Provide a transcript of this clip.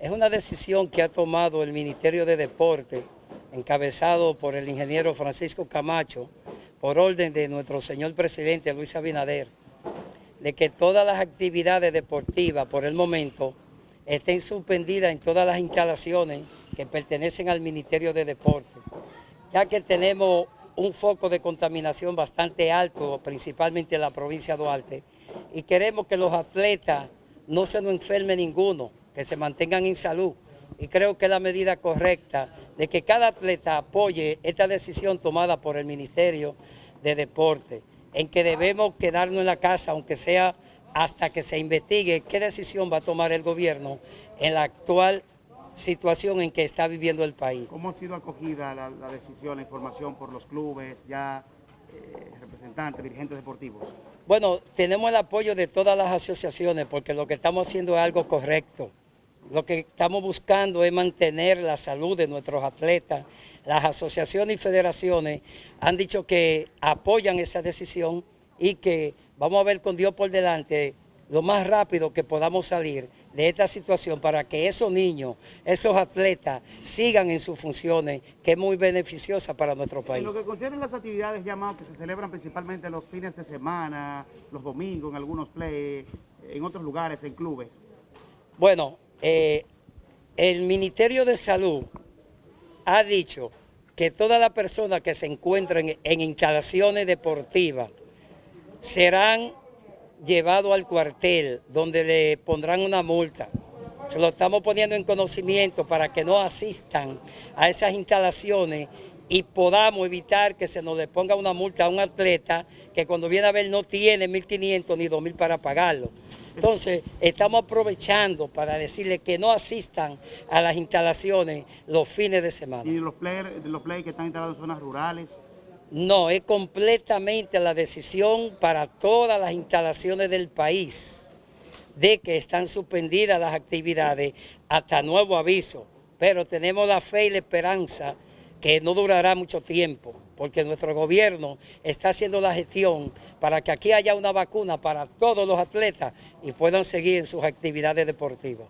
Es una decisión que ha tomado el Ministerio de Deporte, encabezado por el ingeniero Francisco Camacho, por orden de nuestro señor presidente Luis Abinader, de que todas las actividades deportivas por el momento estén suspendidas en todas las instalaciones que pertenecen al Ministerio de Deporte, ya que tenemos un foco de contaminación bastante alto, principalmente en la provincia de Duarte, y queremos que los atletas no se nos enferme ninguno, que se mantengan en salud. Y creo que es la medida correcta de que cada atleta apoye esta decisión tomada por el Ministerio de Deporte, en que debemos quedarnos en la casa, aunque sea hasta que se investigue qué decisión va a tomar el gobierno en la actual situación en que está viviendo el país. ¿Cómo ha sido acogida la, decisión, la información por los clubes, ya representantes, dirigentes deportivos? Bueno, tenemos el apoyo de todas las asociaciones porque lo que estamos haciendo es algo correcto. Lo que estamos buscando es mantener la salud de nuestros atletas. Las asociaciones y federaciones han dicho que apoyan esa decisión y que vamos a ver con Dios por delante lo más rápido que podamos salir de esta situación para que esos niños, esos atletas sigan en sus funciones, que es muy beneficiosa para nuestro país. En lo que concierne las actividades llamadas que se celebran principalmente los fines de semana, los domingos, en algunos play, en otros lugares, en clubes. Bueno, eh, el Ministerio de Salud ha dicho que todas las personas que se encuentren en instalaciones deportivas serán llevados al cuartel donde le pondrán una multa. Se lo estamos poniendo en conocimiento para que no asistan a esas instalaciones y podamos evitar que se nos le ponga una multa a un atleta que cuando viene a ver no tiene 1.500 ni 2.000 para pagarlo. Entonces, estamos aprovechando para decirle que no asistan a las instalaciones los fines de semana. ¿Y los players, los players que están instalados en zonas rurales? No, es completamente la decisión para todas las instalaciones del país de que están suspendidas las actividades hasta nuevo aviso. Pero tenemos la fe y la esperanza que no durará mucho tiempo, porque nuestro gobierno está haciendo la gestión para que aquí haya una vacuna para todos los atletas y puedan seguir en sus actividades deportivas.